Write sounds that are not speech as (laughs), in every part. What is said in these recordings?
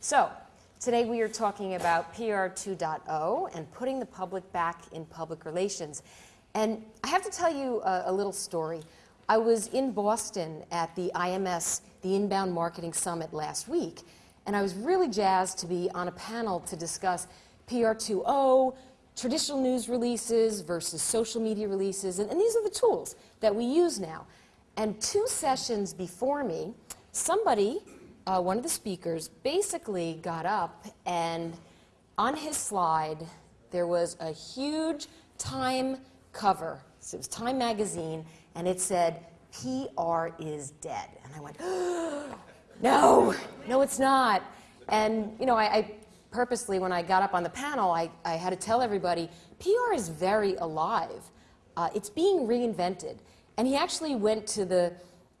So, today we are talking about PR 2.0 and putting the public back in public relations. And I have to tell you a, a little story. I was in Boston at the IMS, the Inbound Marketing Summit last week, and I was really jazzed to be on a panel to discuss PR 2.0, traditional news releases versus social media releases, and, and these are the tools that we use now. And two sessions before me, somebody, uh, one of the speakers, basically got up and on his slide there was a huge Time cover. So it was Time magazine, and it said, PR is dead. And I went, (gasps) no, no, it's not. And, you know, I, I, purposely, when I got up on the panel, I, I had to tell everybody, PR is very alive. Uh, it's being reinvented. And he actually went to the,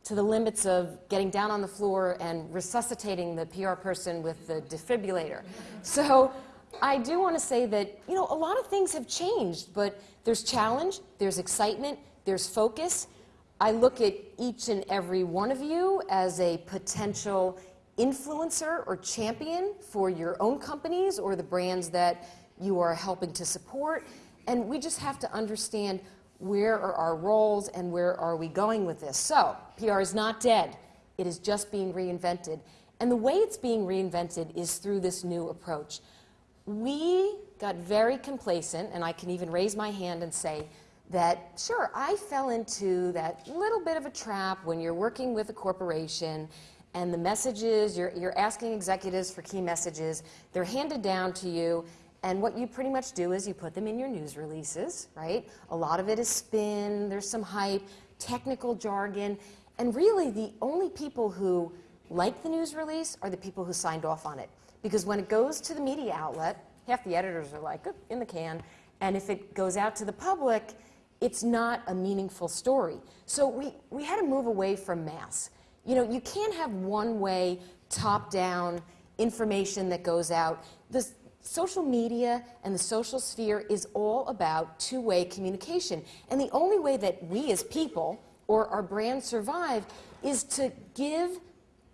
to the limits of getting down on the floor and resuscitating the PR person with the defibrillator. (laughs) So I do want to say that, you know, a lot of things have changed, but there's challenge, there's excitement, there's focus. I look at each and every one of you as a potential influencer or champion for your own companies or the brands that you are helping to support. And we just have to understand where are our roles and where are we going with this. So, PR is not dead. It is just being reinvented. And the way it's being reinvented is through this new approach. We got very complacent, and I can even raise my hand and say that, sure, I fell into that little bit of a trap when you're working with a corporation and the messages, you're, you're asking executives for key messages, they're handed down to you, and what you pretty much do is you put them in your news releases, right? A lot of it is spin, there's some hype, technical jargon, and really the only people who like the news release are the people who signed off on it. Because when it goes to the media outlet, half the editors are like, in the can, and if it goes out to the public, it's not a meaningful story. So we, we had to move away from mass. You know, you can't have one way, top down information that goes out. The, social media and the social sphere is all about two-way communication. And the only way that we as people or our brand survive is to give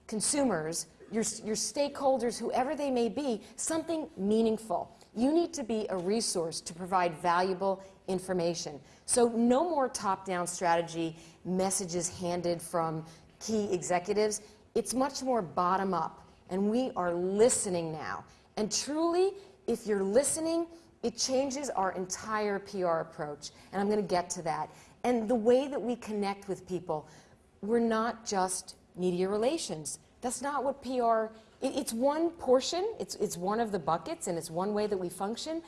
consumers, your, your stakeholders, whoever they may be, something meaningful. You need to be a resource to provide valuable information. So no more top-down strategy messages handed from key executives. It's much more bottom-up. And we are listening now. And truly, if you're listening, it changes our entire PR approach. And I'm going to get to that. And the way that we connect with people, we're not just media relations. That's not what PR, it, it's one portion, it's, it's one of the buckets, and it's one way that we function.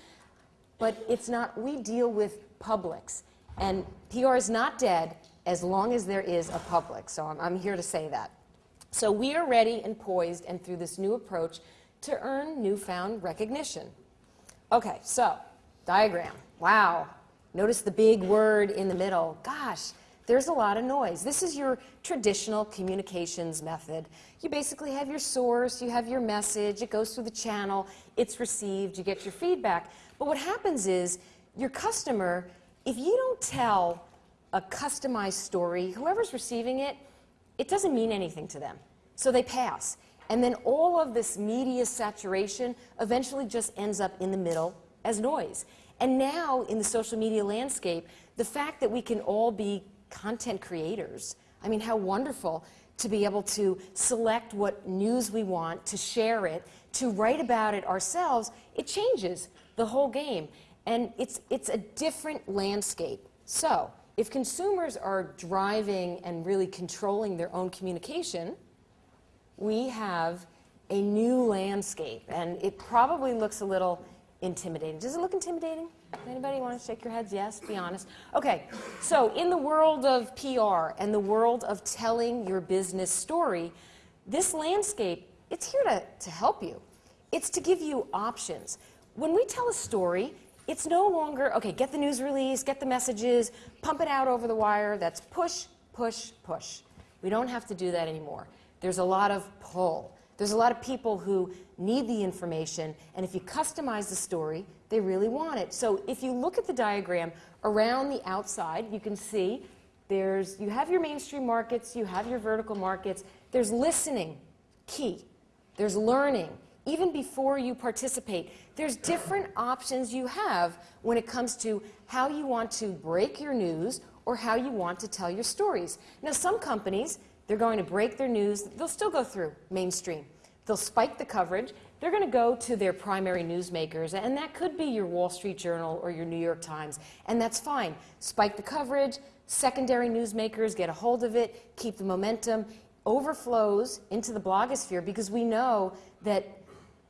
But it's not, we deal with publics. And PR is not dead as long as there is a public. So I'm, I'm here to say that. So we are ready and poised, and through this new approach, to earn newfound recognition. Okay, so diagram. Wow. Notice the big word in the middle. Gosh, there's a lot of noise. This is your traditional communications method. You basically have your source, you have your message, it goes through the channel, it's received, you get your feedback. But what happens is your customer, if you don't tell a customized story, whoever's receiving it, it doesn't mean anything to them. So they pass. And then all of this media saturation eventually just ends up in the middle as noise. And now in the social media landscape, the fact that we can all be content creators, I mean, how wonderful to be able to select what news we want, to share it, to write about it ourselves, it changes the whole game. And it's, it's a different landscape. So, if consumers are driving and really controlling their own communication, we have a new landscape, and it probably looks a little intimidating. Does it look intimidating? Anybody want to shake your heads? Yes, be honest. Okay, so in the world of PR and the world of telling your business story, this landscape, it's here to, to help you. It's to give you options. When we tell a story, it's no longer, okay, get the news release, get the messages, pump it out over the wire. That's push, push, push. We don't have to do that anymore. There's a lot of pull. There's a lot of people who need the information, and if you customize the story, they really want it. So if you look at the diagram around the outside, you can see there's, you have your mainstream markets, you have your vertical markets, there's listening, key. There's learning, even before you participate, there's different options you have when it comes to how you want to break your news or how you want to tell your stories. Now, some companies, they're going to break their news, they'll still go through mainstream. They'll spike the coverage. They're going to go to their primary newsmakers, and that could be your Wall Street Journal or your New York Times, and that's fine. Spike the coverage, secondary newsmakers get a hold of it, keep the momentum, overflows into the blogosphere because we know that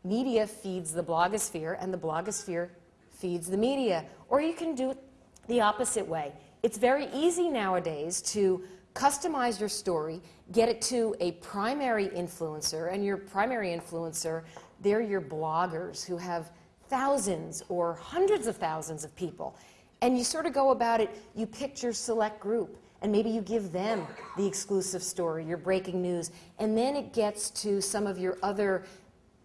media feeds the blogosphere and the blogosphere feeds the media. Or you can do it the opposite way. It's very easy nowadays to customize your story, get it to a primary influencer, and your primary influencer, they're your bloggers who have thousands or hundreds of thousands of people. And you sort of go about it, you pick your select group, and maybe you give them the exclusive story, your breaking news, and then it gets to some of your other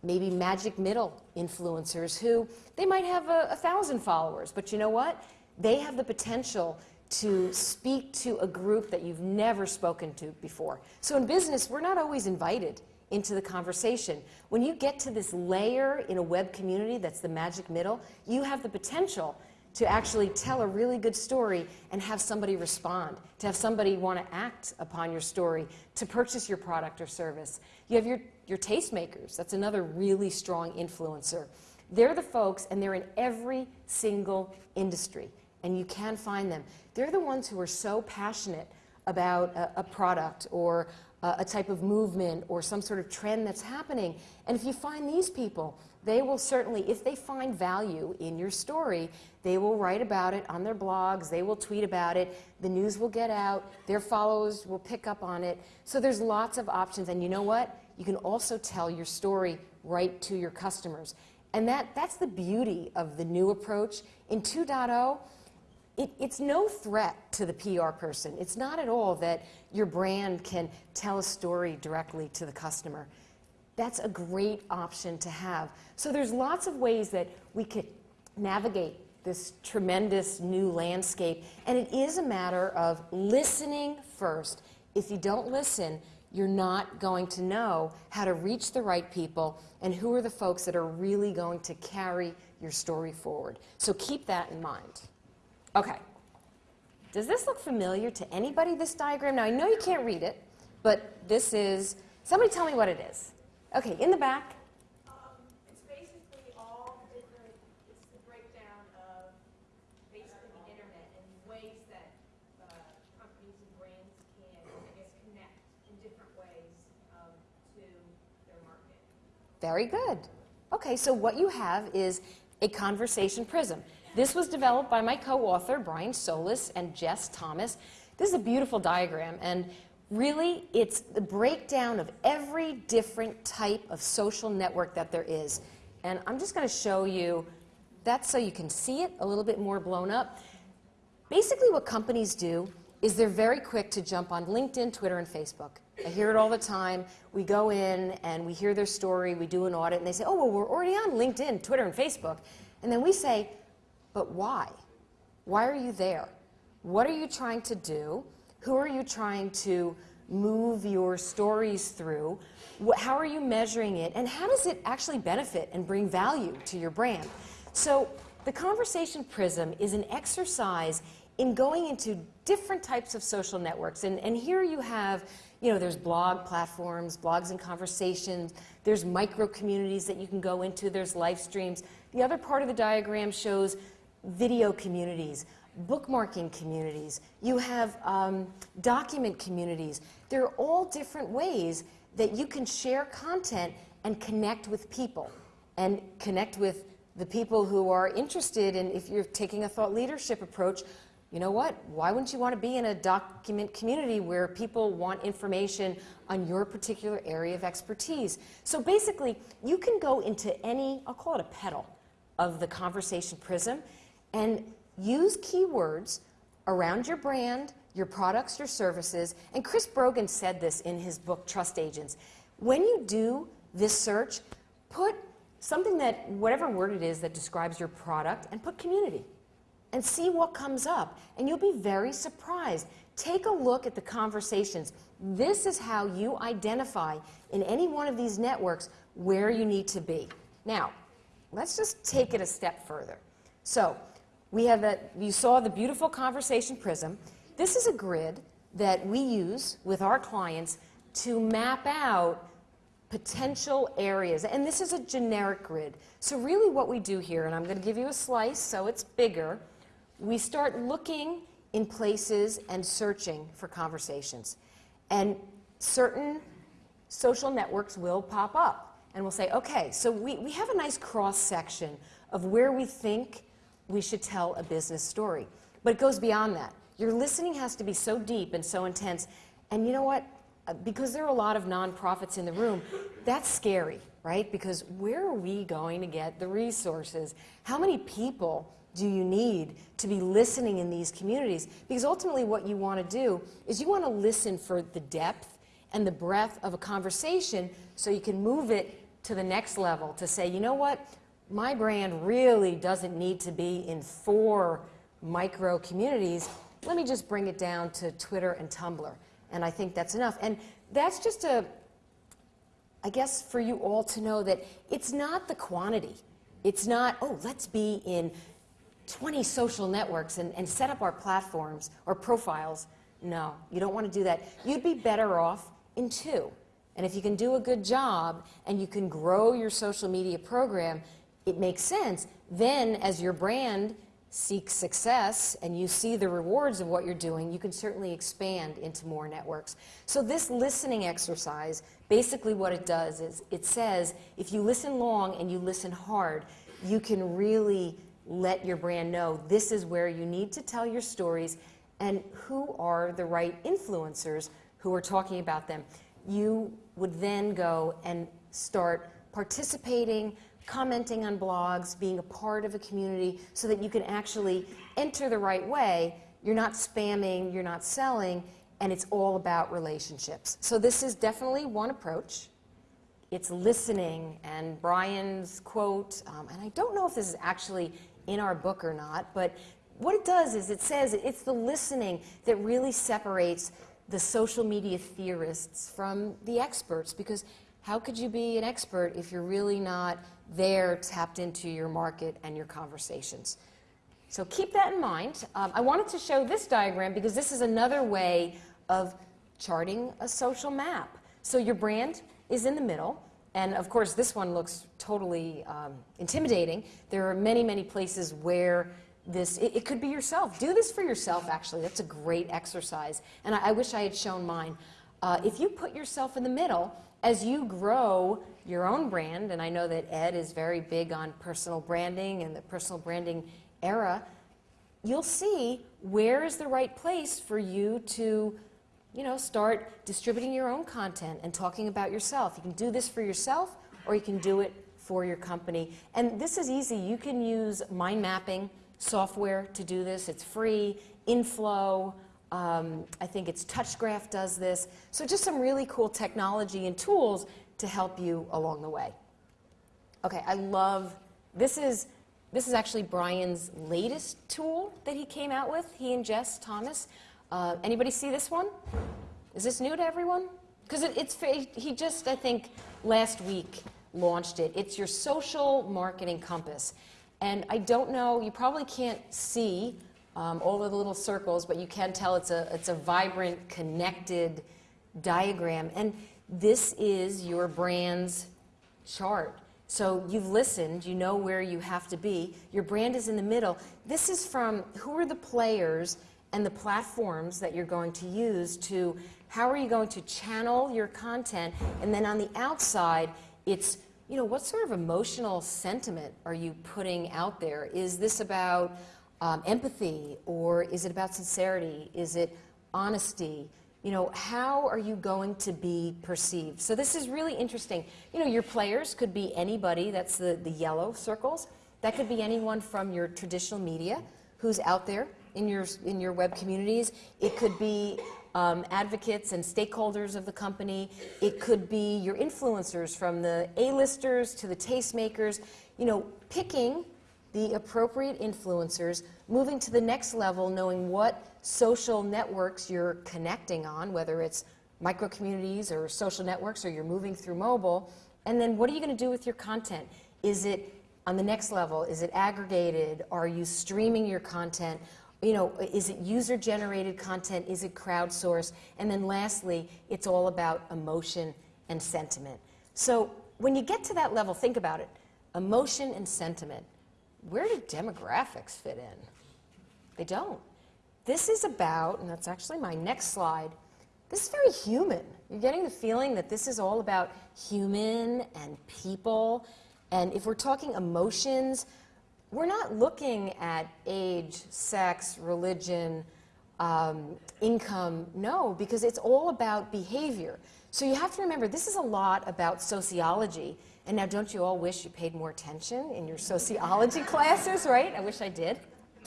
maybe magic middle influencers who they might have a, a, thousand followers, but you know what? They have the potential to speak to a group that you've never spoken to before. So in business, we're not always invited into the conversation. When you get to this layer in a web community that's the magic middle, you have the potential to actually tell a really good story and have somebody respond, to have somebody want to act upon your story, to purchase your product or service. You have your, your tastemakers. That's another really strong influencer. They're the folks, and they're in every single industry, and you can find them. They're the ones who are so passionate about a, a product or a, a type of movement or some sort of trend that's happening. And if you find these people, they will certainly, if they find value in your story, they will write about it on their blogs, they will tweet about it, the news will get out, their followers will pick up on it. So there's lots of options, and you know what? You can also tell your story right to your customers. And that, that's the beauty of the new approach. In 2.0, it, it's no threat to the PR person. It's not at all that your brand can tell a story directly to the customer. That's a great option to have. So there's lots of ways that we could navigate this tremendous new landscape. And it is a matter of listening first. If you don't listen, you're not going to know how to reach the right people and who are the folks that are really going to carry your story forward. So keep that in mind. Okay. Does this look familiar to anybody, this diagram? Now, I know you can't read it, but this is, somebody tell me what it is. Okay, in the back. Um, it's basically all different, it's the breakdown of basically the internet and ways that uh, companies and brands can, I guess, connect in different ways um, to their market. Very good. Okay, so what you have is a conversation prism. This was developed by my co-author, Brian Solis and Jess Thomas. This is a beautiful diagram, and really it's the breakdown of every different type of social network that there is. And I'm just going to show you that so you can see it a little bit more blown up. Basically what companies do is they're very quick to jump on LinkedIn, Twitter, and Facebook. I hear it all the time. We go in and we hear their story, we do an audit, and they say, oh, well, we're already on LinkedIn, Twitter, and Facebook. And then we say, but why? Why are you there? What are you trying to do? Who are you trying to move your stories through? How are you measuring it? And how does it actually benefit and bring value to your brand? So the Conversation Prism is an exercise in going into different types of social networks. And, and here you have, you know, there's blog platforms, blogs and conversations, there's micro communities that you can go into, there's live streams. The other part of the diagram shows video communities, bookmarking communities, you have um, document communities. There are all different ways that you can share content and connect with people and connect with the people who are interested in, if you're taking a thought leadership approach, you know what? Why wouldn't you want to be in a document community where people want information on your particular area of expertise? So basically, you can go into any, I'll call it a petal, of the conversation prism and use keywords around your brand, your products, your services. And Chris Brogan said this in his book, Trust Agents. When you do this search, put something that, whatever word it is that describes your product, and put community and see what comes up. And you'll be very surprised. Take a look at the conversations. This is how you identify in any one of these networks where you need to be. Now, let's just take it a step further. So, we have that, you saw the beautiful conversation prism. This is a grid that we use with our clients to map out potential areas. And this is a generic grid. So, really, what we do here, and I'm going to give you a slice so it's bigger, we start looking in places and searching for conversations. And certain social networks will pop up. And we'll say, okay, so we, we have a nice cross section of where we think we should tell a business story. But it goes beyond that. Your listening has to be so deep and so intense. And you know what? Uh, Because there are a lot of nonprofits in the room, that's scary, right? Because where are we going to get the resources? How many people do you need to be listening in these communities? Because ultimately, what you want to do is you want to listen for the depth and the breadth of a conversation so you can move it to the next level to say, you know what? My brand really doesn't need to be in four micro communities. Let me just bring it down to Twitter and Tumblr. And I think that's enough. And that's just a, I guess, for you all to know that it's not the quantity. It's not, oh, let's be in 20 social networks and, and set up our platforms or profiles. No, you don't want to do that. You'd be better off in two. And if you can do a good job and you can grow your social media program, it makes sense. Then, as your brand seeks success and you see the rewards of what you're doing, you can certainly expand into more networks. So, this listening exercise basically what it does is it says if you listen long and you listen hard, you can really let your brand know this is where you need to tell your stories and who are the right influencers who are talking about them. You would then go and start participating, commenting on blogs, being a part of a community so that you can actually enter the right way. You're not spamming, you're not selling, and it's all about relationships. So, this is definitely one approach it's listening and brian's quote um, and i don't know if this is actually in our book or not but what it does is it says it's the listening that really separates the social media theorists from the experts because how could you be an expert if you're really not there tapped into your market and your conversations so keep that in mind. Um, I wanted to show this diagram because this is another way of charting a social map. So your brand is in the middle, and of course this one looks totally um, intimidating. There are many, many places where this, it, it could be yourself. Do this for yourself, actually. That's a great exercise, and I, I wish I had shown mine. Uh, if you put yourself in the middle, as you grow your own brand, and I know that Ed is very big on personal branding and the personal branding era, you'll see where is the right place for you to, you know, start distributing your own content and talking about yourself. You can do this for yourself or you can do it for your company. And this is easy. You can use mind mapping software to do this. It's free. Inflow, um, I think it's TouchGraph does this. So just some really cool technology and tools to help you along the way. Okay, I love this is this is actually Brian's latest tool that he came out with. He and Jess Thomas. Uh, anybody see this one? Is this new to everyone? Because it, it's he just I think last week launched it. It's your social marketing compass, and I don't know. You probably can't see um, all of the little circles, but you can tell it's a it's a vibrant, connected diagram, and this is your brand's chart. So you've listened, you know where you have to be. Your brand is in the middle. This is from who are the players and the platforms that you're going to use to how are you going to channel your content and then on the outside it's you know what sort of emotional sentiment are you putting out there is this about um, empathy or is it about sincerity is it honesty you know, how are you going to be perceived? So this is really interesting. You know, your players could be anybody, that's the, the yellow circles. That could be anyone from your traditional media who's out there in your, in your web communities. It could be um, advocates and stakeholders of the company. It could be your influencers from the A-listers to the tastemakers. You know, picking the appropriate influencers, moving to the next level, knowing what social networks you're connecting on, whether it's micro communities or social networks or you're moving through mobile, And then what are you going to do with your content? Is it on the next level? Is it aggregated? Are you streaming your content? You know, is it user generated content? Is it crowdsourced? And then lastly, it's all about emotion and sentiment. So when you get to that level, think about it emotion and sentiment. Where do demographics fit in? They don't. This is about, and that's actually my next slide, this is very human. You're getting the feeling that this is all about human and people. And if we're talking emotions, we're not looking at age, sex, religion, um, income. No, because it's all about behavior. So you have to remember this is a lot about sociology. And now, don't you all wish you paid more attention in your sociology (laughs) classes, right? I wish I did.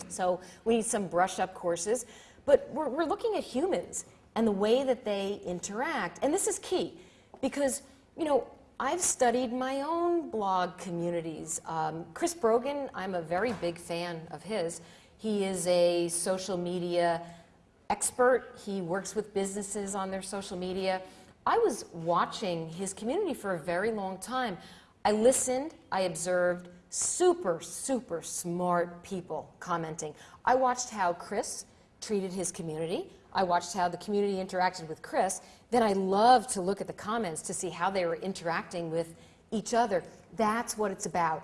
So we need some brush up courses. But we're, we're looking at humans and the way that they interact. And this is key because, you know, I've studied my own blog communities. Um, Chris Brogan, I'm a very big fan of his. He is a social media expert. He works with businesses on their social media. I was watching his community for a very long time. I listened, I observed super, super smart people commenting. I watched how Chris treated his community. I watched how the community interacted with Chris. Then I loved to look at the comments to see how they were interacting with each other. That's what it's about.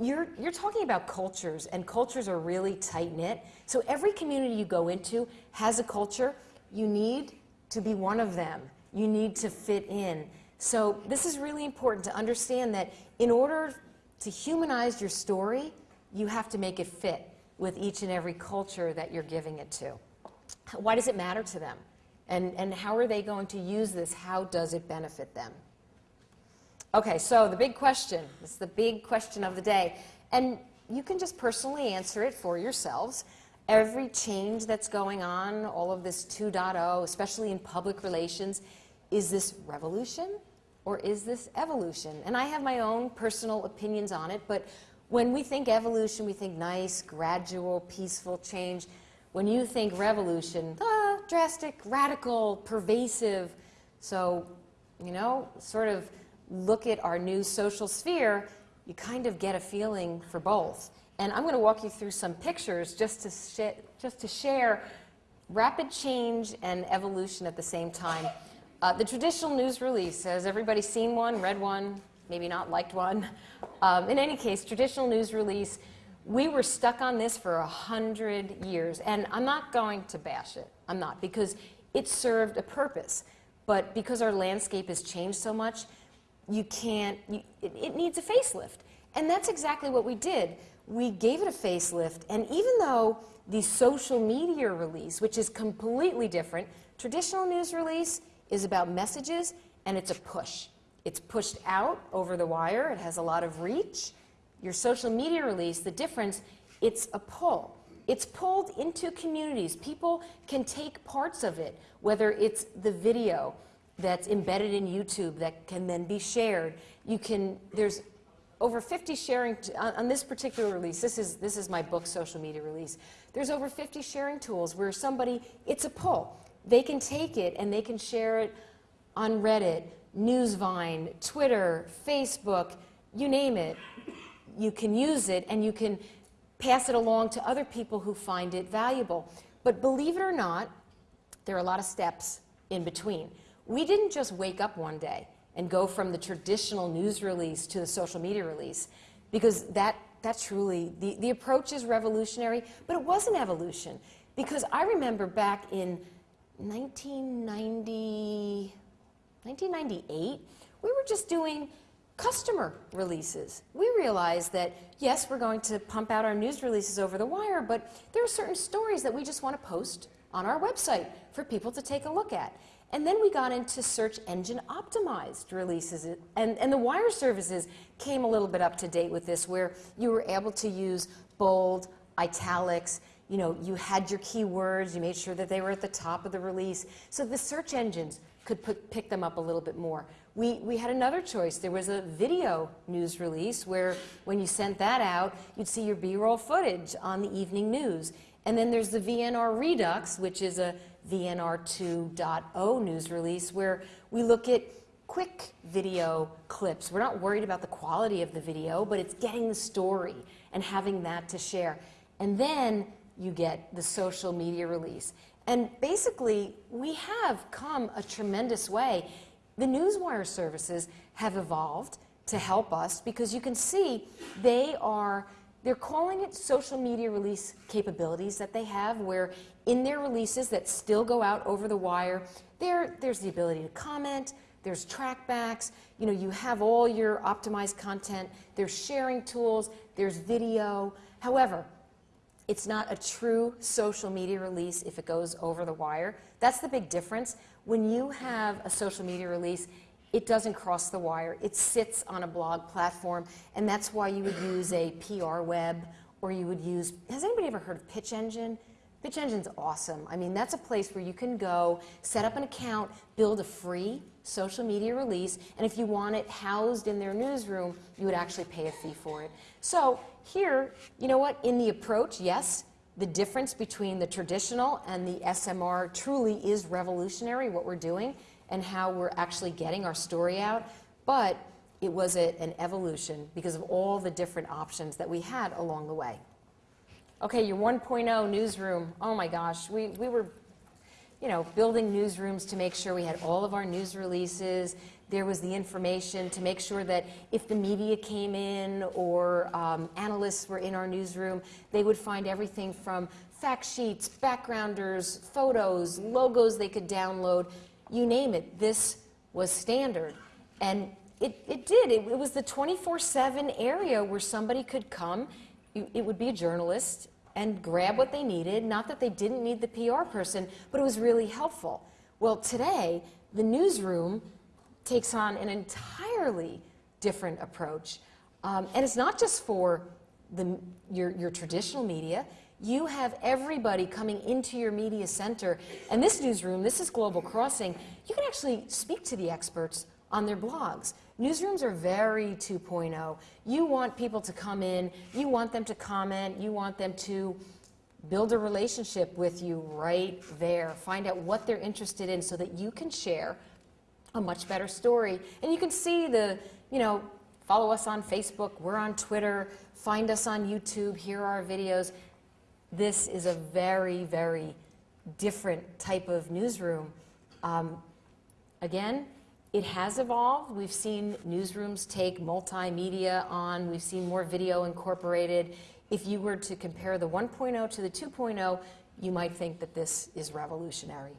You're, you're talking about cultures, and cultures are really tight knit. So every community you go into has a culture. You need to be one of them, you need to fit in. So this is really important to understand that in order to humanize your story, you have to make it fit with each and every culture that you're giving it to. Why does it matter to them? And, and how are they going to use this? How does it benefit them? Okay, so the big question, this is the big question of the day. And you can just personally answer it for yourselves. Every change that's going on, all of this 2.0, especially in public relations, is this revolution or is this evolution? And I have my own personal opinions on it, but when we think evolution, we think nice, gradual, peaceful change. When you think revolution, ah, drastic, radical, pervasive. So, you know, sort of look at our new social sphere, you kind of get a feeling for both. And I'm going to walk you through some pictures just to, just to share rapid change and evolution at the same time. Uh, the traditional news release, has everybody seen one, read one, maybe not liked one? Um, in any case, traditional news release we were stuck on this for a hundred years, and I'm not going to bash it. I'm not, because it served a purpose. But because our landscape has changed so much, you can't, you, it, it needs a facelift. And that's exactly what we did. We gave it a facelift, and even though the social media release, which is completely different, traditional news release is about messages, and it's a push. It's pushed out over the wire, it has a lot of reach, your social media release, the difference, it's a pull. It's pulled into communities. People can take parts of it, whether it's the video that's embedded in YouTube that can then be shared. You can, there's over 50 sharing, on, on, this particular release, this is, this is my book social media release, there's over 50 sharing tools where somebody, it's a pull. They can take it and they can share it on Reddit, Newsvine, Twitter, Facebook, you name it you can use it and you can pass it along to other people who find it valuable. But believe it or not, there are a lot of steps in between. We didn't just wake up one day and go from the traditional news release to the social media release because that, that truly, the, the approach is revolutionary, but it was an evolution. Because I remember back in 1990, 1998, we were just doing customer releases. We realized that, yes, we're going to pump out our news releases over the wire, but there are certain stories that we just want to post on our website for people to take a look at. And then we got into search engine optimized releases. And, and the wire services came a little bit up to date with this, where you were able to use bold, italics, you know, you had your keywords, you made sure that they were at the top of the release. So the search engines could put, pick them up a little bit more. We, we had another choice. There was a video news release where when you sent that out, you'd see your B-roll footage on the evening news. And then there's the VNR Redux, which is a VNR 2.0 news release where we look at quick video clips. We're not worried about the quality of the video, but it's getting the story and having that to share. And then you get the social media release. And basically, we have come a tremendous way. The Newswire services have evolved to help us because you can see they are they're calling it social media release capabilities that they have where in their releases that still go out over the wire there there's the ability to comment there's trackbacks you know you have all your optimized content there's sharing tools there's video however it's not a true social media release if it goes over the wire. That's the big difference. When you have a social media release, it doesn't cross the wire. It sits on a blog platform, and that's why you would use a PR web or you would use. Has anybody ever heard of Pitch Engine? Pitch Engine's awesome. I mean, that's a place where you can go, set up an account, build a free social media release, and if you want it housed in their newsroom, you would actually pay a fee for it. So here, you know what, in the approach, yes, the difference between the traditional and the SMR truly is revolutionary, what we're doing, and how we're actually getting our story out, but it was a, an evolution because of all the different options that we had along the way. Okay, your 1.0 newsroom, oh my gosh, we, we were you know, building newsrooms to make sure we had all of our news releases. There was the information to make sure that if the media came in or um, analysts were in our newsroom, they would find everything from fact sheets, backgrounders, photos, logos they could download, you name it. This was standard. And it, it did. It, it was the 24 7 area where somebody could come. It would be a journalist and grab what they needed. Not that they didn't need the PR person, but it was really helpful. Well, today, the newsroom takes on an entirely different approach. Um, and it's not just for the, your, your traditional media. You have everybody coming into your media center. And this newsroom, this is Global Crossing, you can actually speak to the experts on their blogs. Newsrooms are very 2.0. You want people to come in, you want them to comment, you want them to build a relationship with you right there. Find out what they're interested in so that you can share a much better story. And you can see the, you know, follow us on Facebook, we're on Twitter, find us on YouTube, here are our videos. This is a very, very different type of newsroom. Um, again, it has evolved. We've seen newsrooms take multimedia on. We've seen more video incorporated. If you were to compare the 1.0 to the 2.0, you might think that this is revolutionary.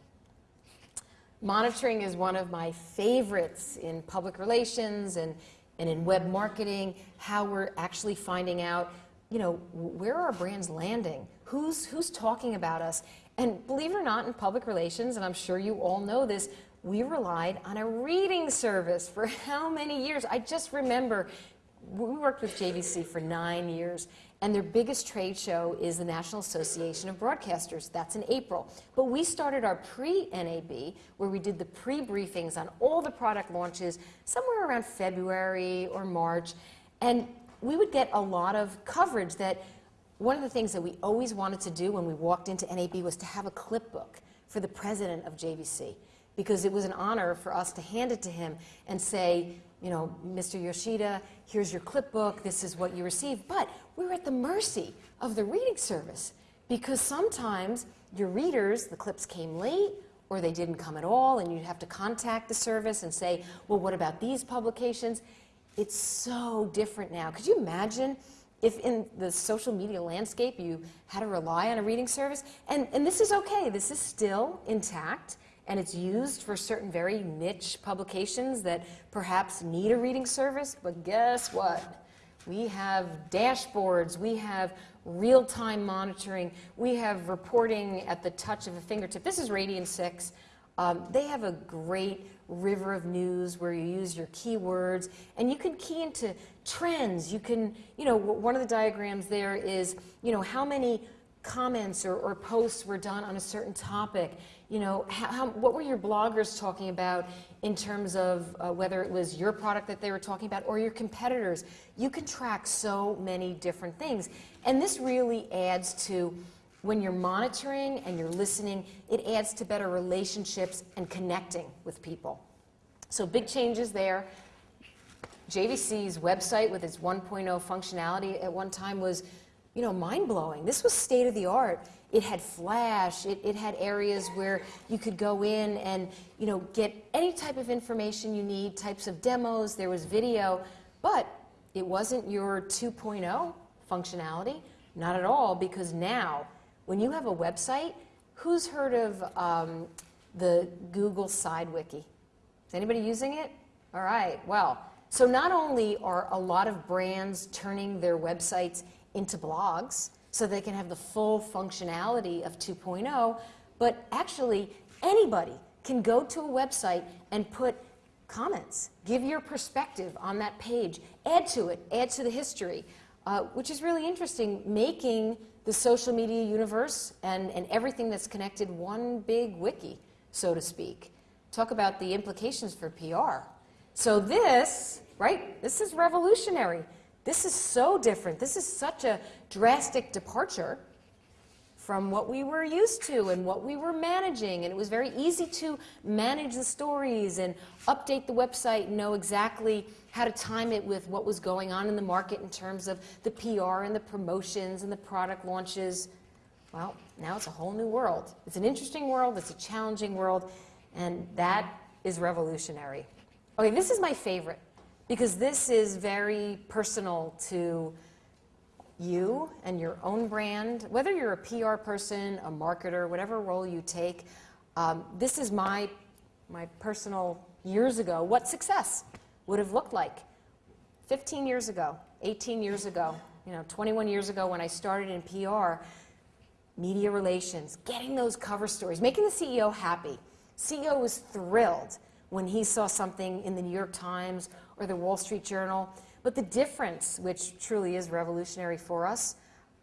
Monitoring is one of my favorites in public relations and, and in web marketing, how we're actually finding out, you know, where are our brands landing? Who's, who's talking about us? And believe it or not, in public relations, and I'm sure you all know this, we relied on a reading service for (laughs) how many years? I just remember we worked with JVC for nine years, and their biggest trade show is the National Association of Broadcasters. That's in April. But we started our pre NAB, where we did the pre briefings on all the product launches somewhere around February or March. And we would get a lot of coverage that one of the things that we always wanted to do when we walked into NAB was to have a clip book for the president of JVC because it was an honor for us to hand it to him and say, you know, Mr. Yoshida, here's your clip book, this is what you received. But we were at the mercy of the reading service because sometimes your readers, the clips came late or they didn't come at all, and you'd have to contact the service and say, well, what about these publications? It's so different now. Could you imagine if in the social media landscape you had to rely on a reading service? And, and this is okay, this is still intact and it's used for certain very niche publications that perhaps need a reading service, but guess what? We have dashboards, we have real-time monitoring, we have reporting at the touch of a fingertip. This is Radian 6. Um, they have a great river of news where you use your keywords and you can key into trends. You can, you know, one of the diagrams there is, you know, how many comments or, or posts were done on a certain topic you know, how, what were your bloggers talking about in terms of uh, whether it was your product that they were talking about or your competitors? You can track so many different things. And this really adds to when you're monitoring and you're listening, it adds to better relationships and connecting with people. So big changes there. JVC's website with its 1.0 functionality at one time was, you know, mind-blowing. This was state of the art. It had flash, it, it had areas where you could go in and, you know, get any type of information you need, types of demos, there was video, but it wasn't your 2.0 functionality, not at all, because now, when you have a website, who's heard of um, the Google Side Wiki? Is anybody using it? All right, well, so not only are a lot of brands turning their websites into blogs so they can have the full functionality of 2.0, but actually anybody can go to a website and put comments, give your perspective on that page, add to it, add to the history, uh, which is really interesting, making the social media universe and, and everything that's connected one big wiki, so to speak. Talk about the implications for PR. So this, right, this is revolutionary. This is so different. This is such a drastic departure from what we were used to and what we were managing. And it was very easy to manage the stories and update the website and know exactly how to time it with what was going on in the market in terms of the PR and the promotions and the product launches. Well, now it's a whole new world. It's an interesting world, it's a challenging world, and that is revolutionary. Okay, this is my favorite because this is very personal to you and your own brand, whether you're a PR person, a marketer, whatever role you take. Um, this is my, my personal years ago, what success would have looked like 15 years ago, 18 years ago, you know, 21 years ago when I started in PR, media relations, getting those cover stories, making the CEO happy. CEO was thrilled when he saw something in the New York Times or the Wall Street Journal. But the difference, which truly is revolutionary for us,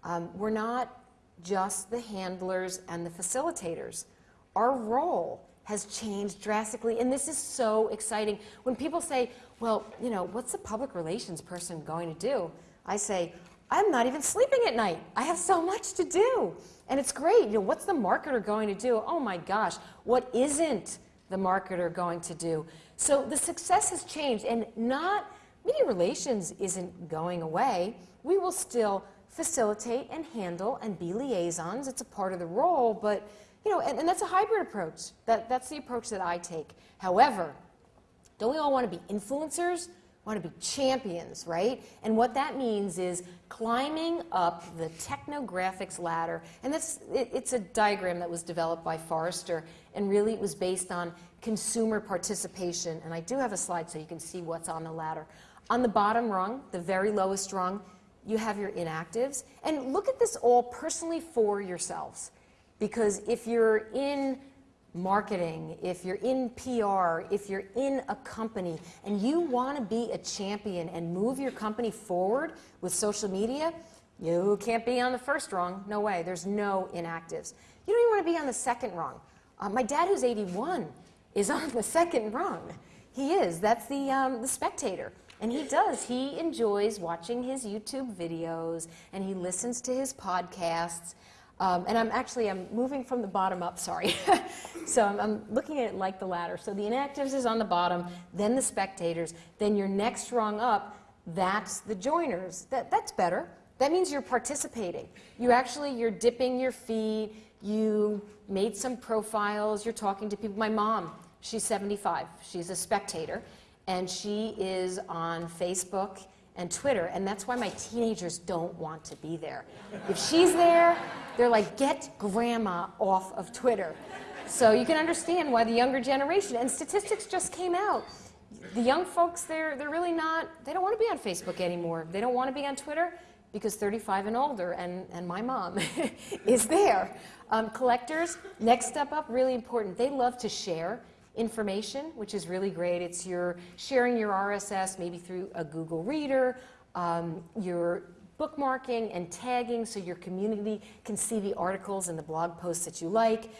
um, we're not just the handlers and the facilitators. Our role has changed drastically, and this is so exciting. When people say, well, you know, what's a public relations person going to do? I say, I'm not even sleeping at night. I have so much to do. And it's great. You know, what's the marketer going to do? Oh my gosh, what isn't the marketer going to do? So the success has changed, and not media relations isn't going away. We will still facilitate and handle and be liaisons. It's a part of the role, but you know, and, and that's a hybrid approach. That, that's the approach that I take. However, don't we all want to be influencers? Want to be champions, right? And what that means is climbing up the technographics ladder. And that's, it, it's a diagram that was developed by Forrester, and really it was based on consumer participation. And I do have a slide so you can see what's on the ladder. On the bottom rung, the very lowest rung, you have your inactives. And look at this all personally for yourselves. Because if you're in marketing, if you're in PR, if you're in a company and you want to be a champion and move your company forward with social media, you can't be on the first rung. No way. There's no inactives. You don't even want to be on the second rung. Uh, my dad, who's 81, is (laughs) on the second rung. He is. That's the, um, the spectator. And he does. He enjoys watching his YouTube videos and he listens to his podcasts um, and I'm actually, I'm moving from the bottom up, sorry. (laughs) so I'm, I'm, looking at it like the ladder. So the inactives is on the bottom, then the spectators, then your next rung up, that's the joiners. That, that's better. That means you're participating. You actually, you're dipping your feet, you made some profiles, you're talking to people. My mom, she's 75, she's a spectator, and she is on Facebook and Twitter, and that's why my teenagers don't want to be there. If she's there, they're like, get grandma off of Twitter. So you can understand why the younger generation, and statistics just came out. The young folks, they're, they're really not, they don't want to be on Facebook anymore. They don't want to be on Twitter because 35 and older, and, and my mom (laughs) is there. Um, collectors, next step up, really important. They love to share information, which is really great. It's your sharing your RSS maybe through a Google Reader, um, your bookmarking and tagging so your community can see the articles and the blog posts that you like.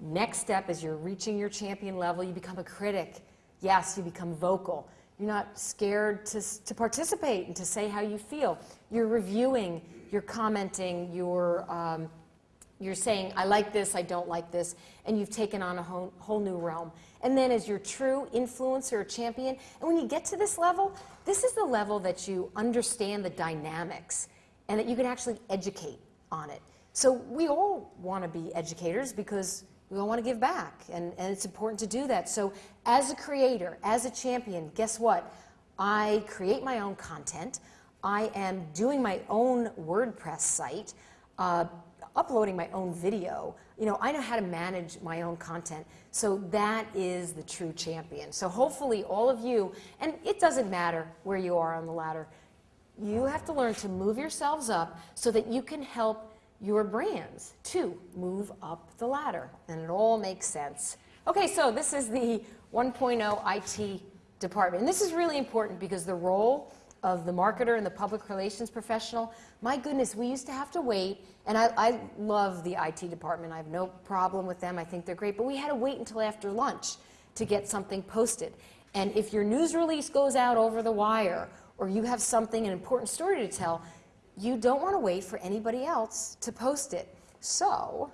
Next step is you're reaching your champion level, you become a critic. Yes, you become vocal. You're not scared to, to participate and to say how you feel. You're reviewing, you're commenting, you're um, you're saying, I like this, I don't like this, and you've taken on a whole, whole new realm. And then as your true influencer or champion, and when you get to this level, this is the level that you understand the dynamics and that you can actually educate on it. So we all want to be educators because we all want to give back, and, and it's important to do that. So as a creator, as a champion, guess what? I create my own content. I am doing my own WordPress site, uh, uploading my own video. You know, I know how to manage my own content. So that is the true champion. So hopefully all of you, and it doesn't matter where you are on the ladder, you have to learn to move yourselves up so that you can help your brands to move up the ladder. And it all makes sense. Okay, so this is the 1.0 IT department. And this is really important because the role of the marketer and the public relations professional, my goodness, we used to have to wait. And I, I love the IT department. I have no problem with them. I think they're great. But we had to wait until after lunch to get something posted. And if your news release goes out over the wire or you have something, an important story to tell, you don't want to wait for anybody else to post it. So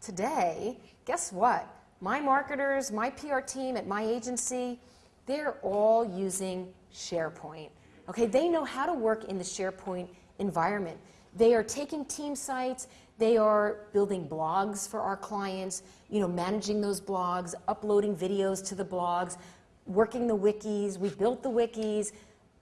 today, guess what? My marketers, my PR team at my agency, they're all using SharePoint. Okay, they know how to work in the SharePoint environment. They are taking team sites, they are building blogs for our clients, you know, managing those blogs, uploading videos to the blogs, working the wikis. We built the wikis,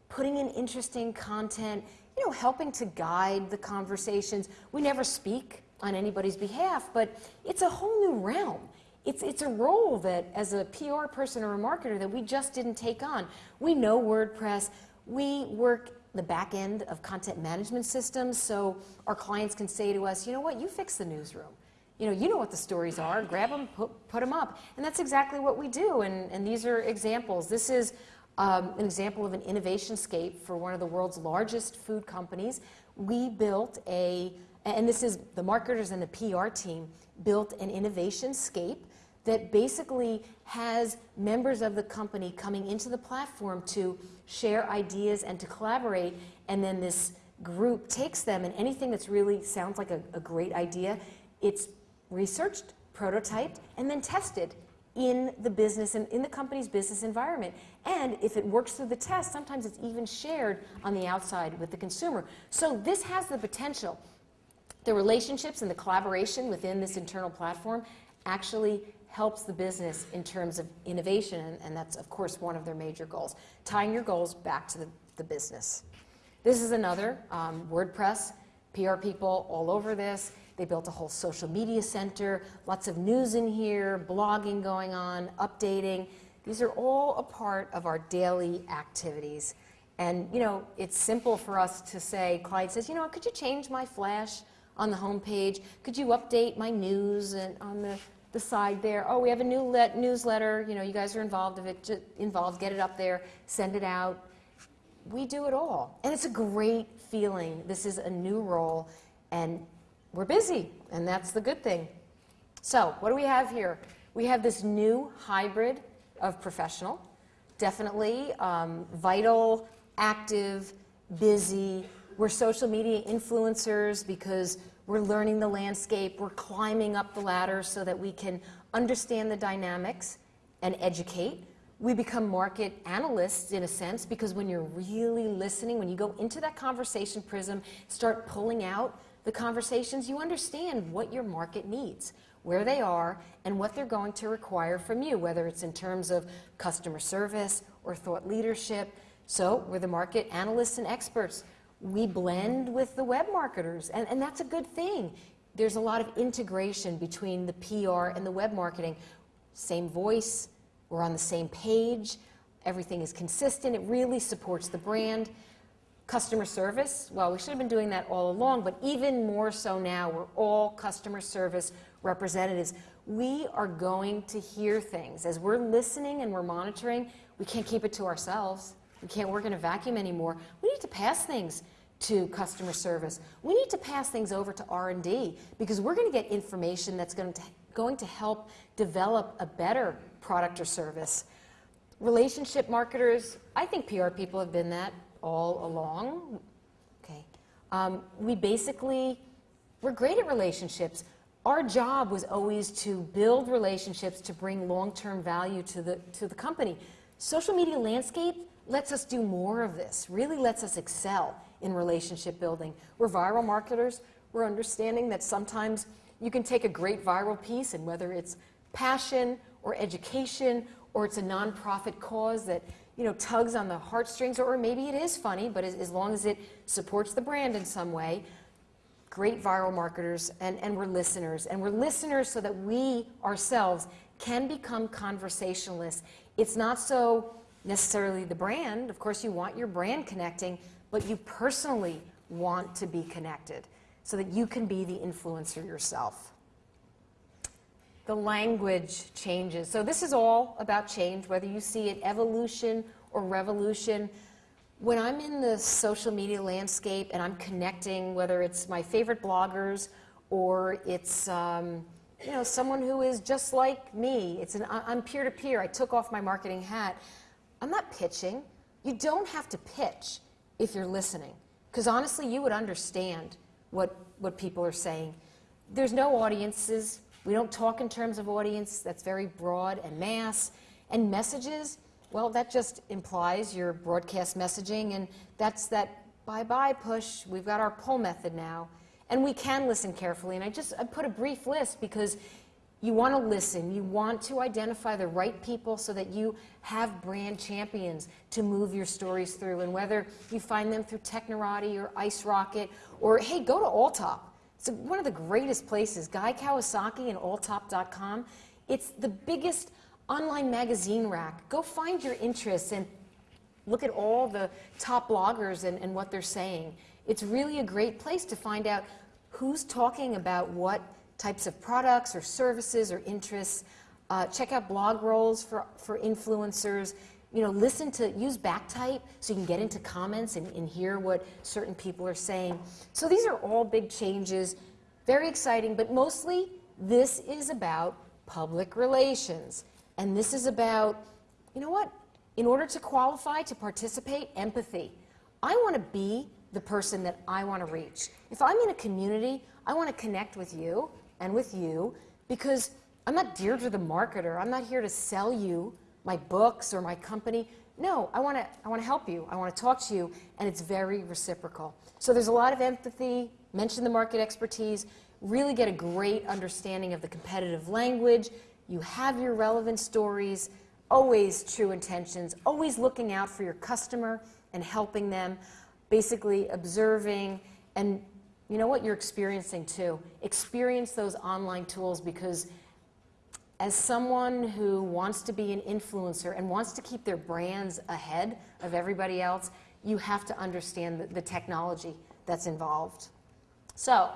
putting in interesting content, you know, helping to guide the conversations. We never speak on anybody's behalf, but it's a whole new realm. It's, it's a role that, as a PR person or a marketer, that we just didn't take on. We know WordPress. We work the back end of content management systems, so our clients can say to us, you know what, you fix the newsroom. You know, you know what the stories are, grab them, put, put them up. And that's exactly what we do, and, and these are examples. This is um, an example of an innovation scape for one of the world's largest food companies. We built a, and this is the marketers and the PR team, built an innovation scape that basically has members of the company coming into the platform to share ideas and to collaborate, and then this group takes them and anything that's really sounds like a, a great idea, it's researched, prototyped, and then tested in the business and in the company's business environment. And if it works through the test, sometimes it's even shared on the outside with the consumer. So this has the potential. The relationships and the collaboration within this internal platform actually helps the business in terms of innovation, and, that's, of course, one of their major goals. Tying your goals back to the, the business. This is another um, WordPress, PR people all over this. They built a whole social media center, lots of news in here, blogging going on, updating. These are all a part of our daily activities. And, you know, it's simple for us to say, Clyde says, you know, could you change my flash on the home page? Could you update my news and on the, the side there? Oh, we have a new let, newsletter. You know, you guys are involved. If it involved, get it up there, send it out. We do it all. And it's a great feeling. This is a new role. And we're busy, and that's the good thing. So, what do we have here? We have this new hybrid of professional, definitely um, vital, active, busy. We're social media influencers because we're learning the landscape, we're climbing up the ladder so that we can understand the dynamics and educate. We become market analysts in a sense because when you're really listening, when you go into that conversation prism, start pulling out the conversations, you understand what your market needs, where they are, and what they're going to require from you, whether it's in terms of customer service or thought leadership. So we're the market analysts and experts. We blend with the web marketers, and, and that's a good thing. There's a lot of integration between the PR and the web marketing. Same voice, we're on the same page, everything is consistent, it really supports the brand. Customer service, well, we should have been doing that all along, but even more so now, we're all customer service representatives. We are going to hear things. As we're listening and we're monitoring, we can't keep it to ourselves. We can't work in a vacuum anymore. We need to pass things to customer service. We need to pass things over to R&D because we're going to get information that's going to, going to help develop a better product or service. Relationship marketers, I think PR people have been that all along. Okay. Um, we basically, we're great at relationships. our job was always to build relationships to bring long-term value to the, to the company. Social media landscape lets us do more of this, really lets us excel in relationship building. We're viral marketers. We're understanding that sometimes you can take a great viral piece and whether it's passion or education or it's a nonprofit cause that you know tugs on the heartstrings or maybe it is funny but as, as long as it supports the brand in some way great viral marketers and, and we're listeners and we're listeners so that we ourselves can become conversationalists it's not so necessarily the brand of course you want your brand connecting but you personally want to be connected so that you can be the influencer yourself the language changes. So this is all about change, whether you see it evolution or revolution. When I'm in the social media landscape and I'm connecting, whether it's my favorite bloggers or it's um, you know someone who is just like me, it's an I'm peer-to-peer. I took off my marketing hat. I'm not pitching. You don't have to pitch if you're listening, because honestly, you would understand what what people are saying. There's no audiences we don't talk in terms of audience, that's very broad and mass. And messages, well, that just implies your broadcast messaging, and that's that bye bye push. We've got our pull method now. And we can listen carefully. And I just I put a brief list because you want to listen. You want to identify the right people so that you have brand champions to move your stories through. And whether you find them through Technorati or Ice Rocket or, hey, go to Alltop. It's one of the greatest places, Guy Kawasaki and alltop.com. It's the biggest online magazine rack. Go find your interests and look at all the top bloggers and, and what they're saying. It's really a great place to find out who's talking about what types of products or services or interests. Uh, check out blog rolls for, for influencers you know, listen to, use Backtype so you can get into comments and, and hear what certain people are saying. So these are all big changes, very exciting, but mostly this is about public relations. And this is about, you know what, in order to qualify, to participate, empathy. I want to be the person that I want to reach. If I'm in a community, I want to connect with you and with you because I'm not Deirdre the marketer. I'm not here to sell you my books or my company. No, I want to I want to help you. I want to talk to you, and it's very reciprocal. So there's a lot of empathy. Mention the market expertise. Really get a great understanding of the competitive language. You have your relevant stories. Always true intentions. Always looking out for your customer and helping them. Basically observing and you know what you're experiencing too. Experience those online tools because as someone who wants to be an influencer and wants to keep their brands ahead of everybody else, you have to understand the, the, technology that's involved. So,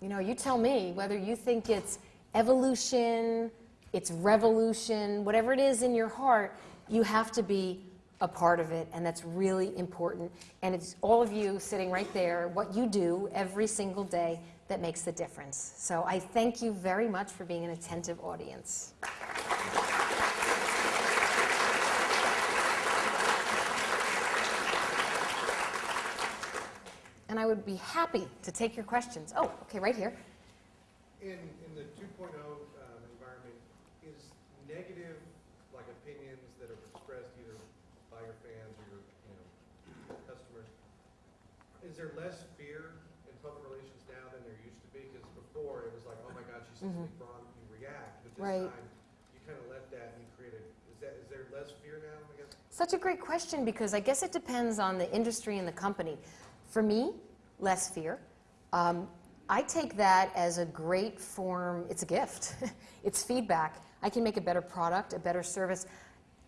you know, you tell me whether you think it's evolution, it's revolution, whatever it is in your heart, you have to be a part of it, and that's really important. And it's all of you sitting right there, what you do every single day that makes the difference. So I thank you very much for being an attentive audience. And I would be happy to take your questions. Oh, okay, right here. In, in the 2.0 um, environment, is negative, like opinions that are expressed either by your fans or your, you know, customers, is there less fear in public relations now than there used to be? Because before, it was like, oh my God, she says something wrong, you react. But this Right. time, you kind of let that and you created, is that, is there less fear now, I guess? Such a great question because I guess it depends on the industry and the company. For me, less fear. Um, I take that as a great form, it's a gift. (laughs) it's feedback. I can make a better product, a better service.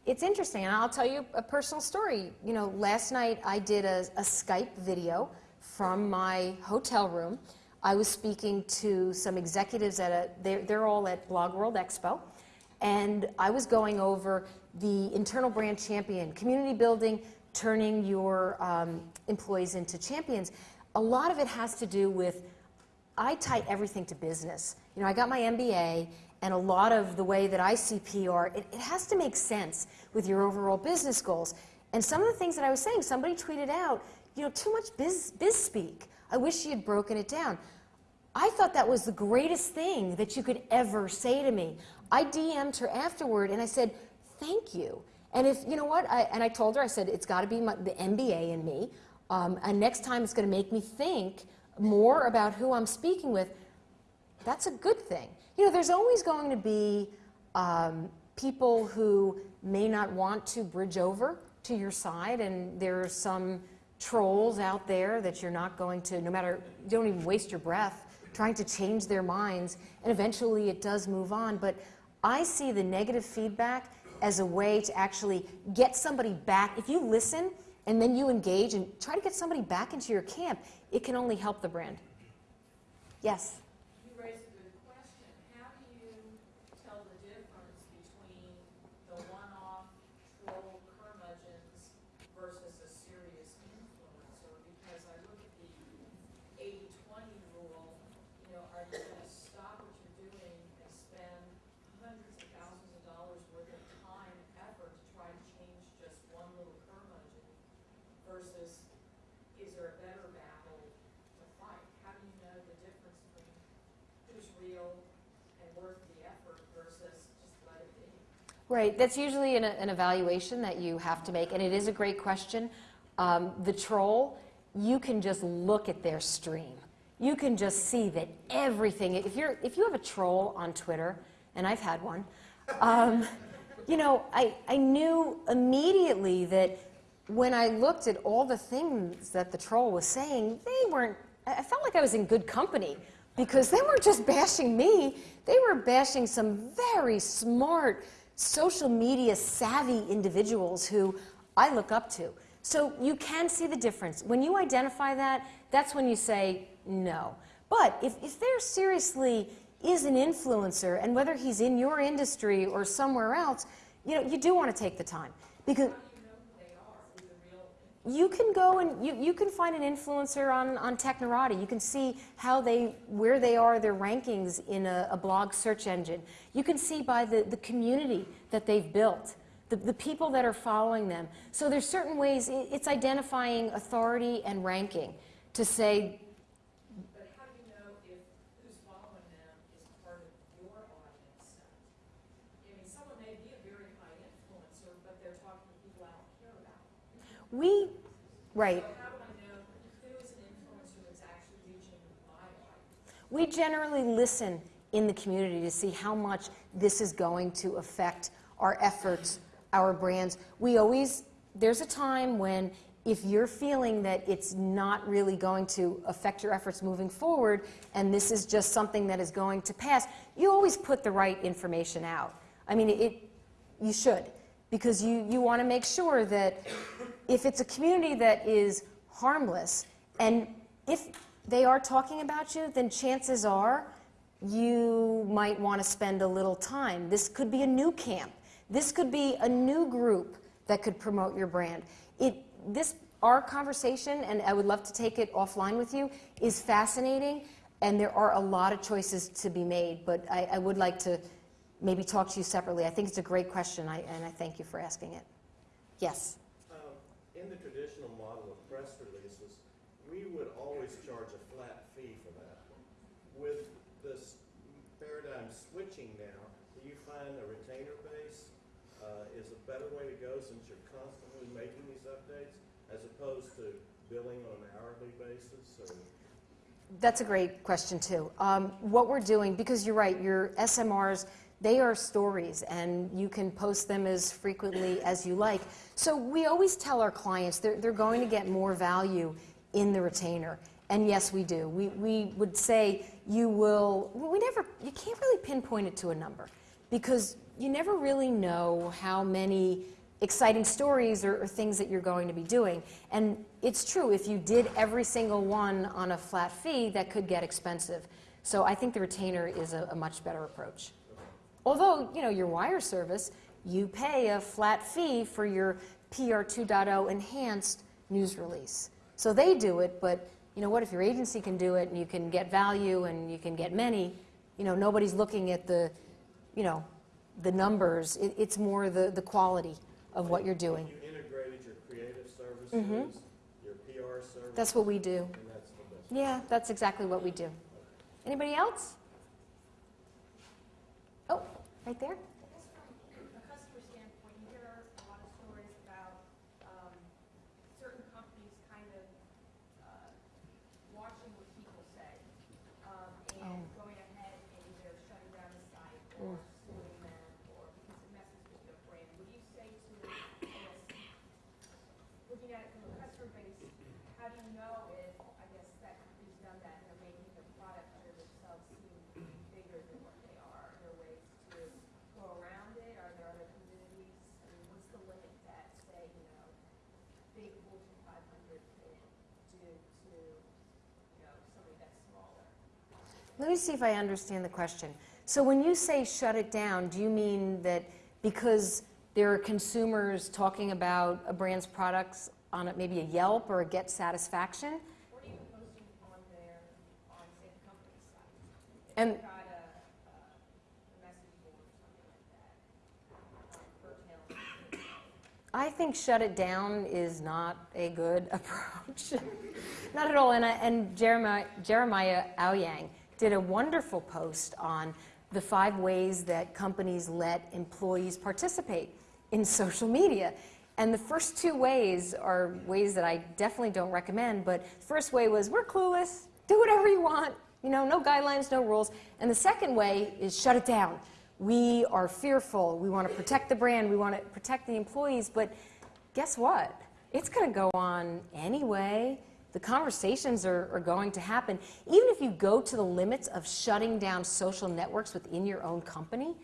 It's interesting, and I'll tell you a personal story. You know, last night I did a, a Skype video from my hotel room. I was speaking to some executives at a, they're, they're all at Blog World Expo, and I was going over the internal brand champion, community building, turning your um, employees into champions. A lot of it has to do with I tie everything to business. You know, I got my MBA, and a lot of the way that I see PR, it, it has to make sense with your overall business goals. And some of the things that I was saying, somebody tweeted out, you know, too much biz, biz speak. I wish she had broken it down. I thought that was the greatest thing that you could ever say to me. I DM'd her afterward and I said, thank you. And if, you know what, I, and I told her, I said, it's got to be my, the MBA in me. Um, and next time it's going to make me think more about who I'm speaking with. That's a good thing. You know, there's always going to be um, people who may not want to bridge over to your side, and there are some trolls out there that you're not going to, no matter, don't even waste your breath trying to change their minds, and eventually it does move on. But I see the negative feedback as a way to actually get somebody back. If you listen and then you engage and try to get somebody back into your camp, it can only help the brand. Yes? You raise a good question. How do you tell the difference between the one-off troll curmudgeons versus a serious influencer? Because I look at the 80-20 rule, you know, are you gonna stop what you're doing and spend hundreds of thousands of dollars worth of time, effort to try to change just one little curmudgeon versus is there a better battle to fight? How do you know the difference between who's real and worth the effort versus just let it be? Right, that's usually an, an evaluation that you have to make, and it is a great question. Um, the troll, you can just look at their stream. You can just see that everything, if, you're, if you have a troll on Twitter, and I've had one, um, you know, I, I knew immediately that when I looked at all the things that the troll was saying, they weren't, I felt like I was in good company because they weren't just bashing me, they were bashing some very smart, social media savvy individuals who I look up to. So you can see the difference. When you identify that, that's when you say no. But if, if there seriously is an influencer, and whether he's in your industry or somewhere else, you know, you do want to take the time. Because you can go and you, you can find an influencer on, on Technorati. You can see how they, where they are, their rankings in a, a blog search engine. You can see by the, the community that they've built, the, the people that are following them. So there's certain ways, it's identifying authority and ranking to say, But how do you know if who's following them is part of your audience set? I mean, someone may be a very high influencer, but they're talking to people I don't care about. we, right, So how do I know who is an influencer that's actually reaching my audience? We generally listen in the community to see how much this is going to affect our efforts, our brands. We always, there's a time when if you're feeling that it's not really going to affect your efforts moving forward and this is just something that is going to pass, you always put the right information out. I mean, it, you should, because you, you want to make sure that if it's a community that is harmless, and if they are talking about you, then chances are you might want to spend a little time. This could be a new camp. This could be a new group that could promote your brand. It, this, our conversation, and I would love to take it offline with you, is fascinating, and there are a lot of choices to be made, but I, I would like to maybe talk to you separately. I think it's a great question, I, and I thank you for asking it. Yes? In the traditional model of press releases, we would always charge a flat fee for that. With this paradigm switching now, do you find a retainer base uh, is a better way to go since you're constantly making these updates as opposed to billing on an hourly basis or? That's a great question, too. Um, what we're doing, because you're right, your SMRs, they are stories, and you can post them as frequently as you like. So we always tell our clients they're, they're going to get more value in the retainer. And yes, we do. We, we would say you will, we never, you can't really pinpoint it to a number because you never really know how many exciting stories or, or things that you're going to be doing. And it's true, if you did every single one on a flat fee, that could get expensive. So I think the retainer is a, a much better approach. Although, you know, your wire service, you pay a flat fee for your PR 2.0 enhanced news release. So they do it, but you know what, if your agency can do it and you can get value and you can get many, you know, nobody's looking at the, you know, the numbers. It, it's more the, the quality of what you're doing. You integrated your creative services, mm-hmm. your PR services? That's what we do. That's. Yeah, that's exactly what we do. Anybody else? Right there. I guess from a customer standpoint, you hear a lot of stories about um, certain companies kind of uh, watching what people say um, and Oh. going ahead and either shutting down the site or suing them or because it messes with your brand. Would you say to, I guess, looking at it from a customer base, how do you know if, I guess, that company's done that and they're making their product under themselves seem bigger than what they are? Are there ways to go around it? Are there other communities? I mean, what's the limit that, say, you know, big Fortune 500 could do to, you know, somebody that's smaller? Let me see if I understand the question. So when you say shut it down, do you mean that because there are consumers talking about a brand's products on a, maybe a Yelp or a Get Satisfaction? Or even posting on their, on, say, the company's site? If And-. I think shut it down is not a good (laughs) approach. not at all. And, I, and Jeremiah, Jeremiah Owyang did a wonderful post on the five ways that companies let employees participate in social media. And the first two ways are ways that I definitely don't recommend. But first way was we're clueless, do whatever you want, you know, no guidelines, no rules. And the second way is shut it down. We are fearful. We want to protect the brand. We want to protect the employees. But guess what? It's going to go on anyway. The conversations are, are going to happen. Even if you go to the limits of shutting down social networks within your own company,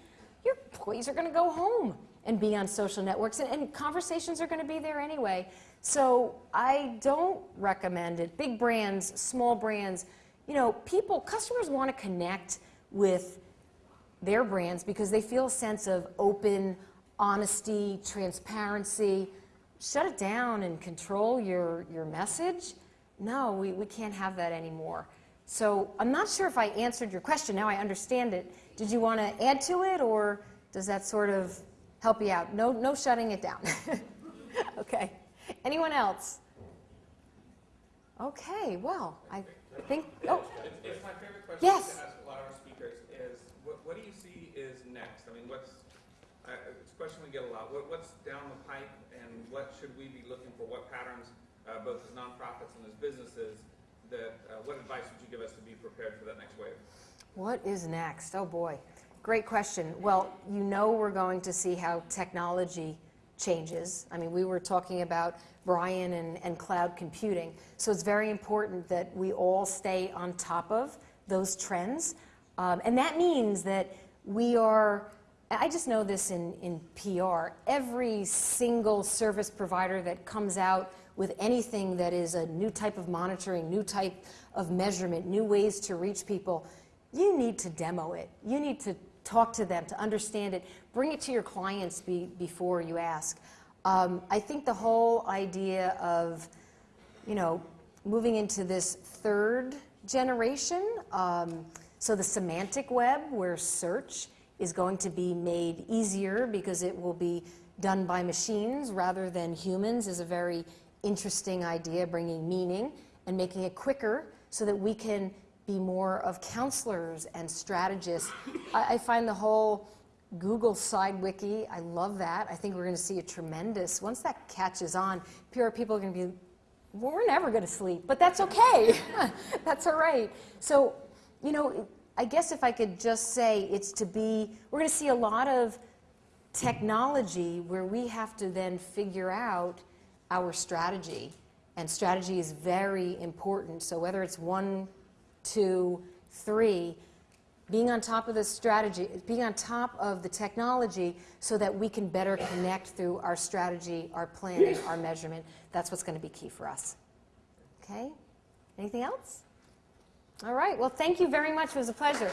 your employees are going to go home and be on social networks, and, and conversations are going to be there anyway. So I don't recommend it. Big brands, small brands, you know, people, customers want to connect with their brands because they feel a sense of open honesty, transparency. Shut it down and control your, your message? No, we, we can't have that anymore. So I'm not sure if I answered your question. Now I understand it. Did you want to add to it or does that sort of help you out? No, no shutting it down. (laughs) okay. Anyone else? Okay, well, I think, oh, It's, my favorite question Yes. to ask a lot of our speakers is, what, what do you see is next? I mean, what's, uh, it's a question we get a lot. What, what's down the pipe and what should we be looking for? What patterns, uh, both as nonprofits and as businesses, that, uh, what advice would you give us to be prepared for that next wave? What is next? Oh boy. Great question. Well, you know we're going to see how technology changes. I mean, we were talking about Brian and, and cloud computing. So it's very important that we all stay on top of those trends. Um, and that means that we are, I just know this in, in PR, every single service provider that comes out with anything that is a new type of monitoring, new type of measurement, new ways to reach people, you need to demo it. You need to talk to them to understand it. Bring it to your clients be, before you ask. Um, I think the whole idea of, you know, moving into this third generation, um, so the semantic web, where search is going to be made easier because it will be done by machines rather than humans, is a very interesting idea, bringing meaning and making it quicker so that we can be more of counselors and strategists. I, I find the whole Google Sidewiki, I love that. I think we're going to see a tremendous, once that catches on, PR people are going to be, we're never going to sleep, but that's okay. (laughs) that's all right. So, you know, I guess if I could just say it's to be, we're going to see a lot of technology where we have to then figure out our strategy. And strategy is very important. So whether it's one, two, three, being on top of the strategy, being on top of the technology so that we can better connect through our strategy, our planning, our measurement. That's what's going to be key for us. Okay? Anything else? All right. Well, thank you very much. It was a pleasure.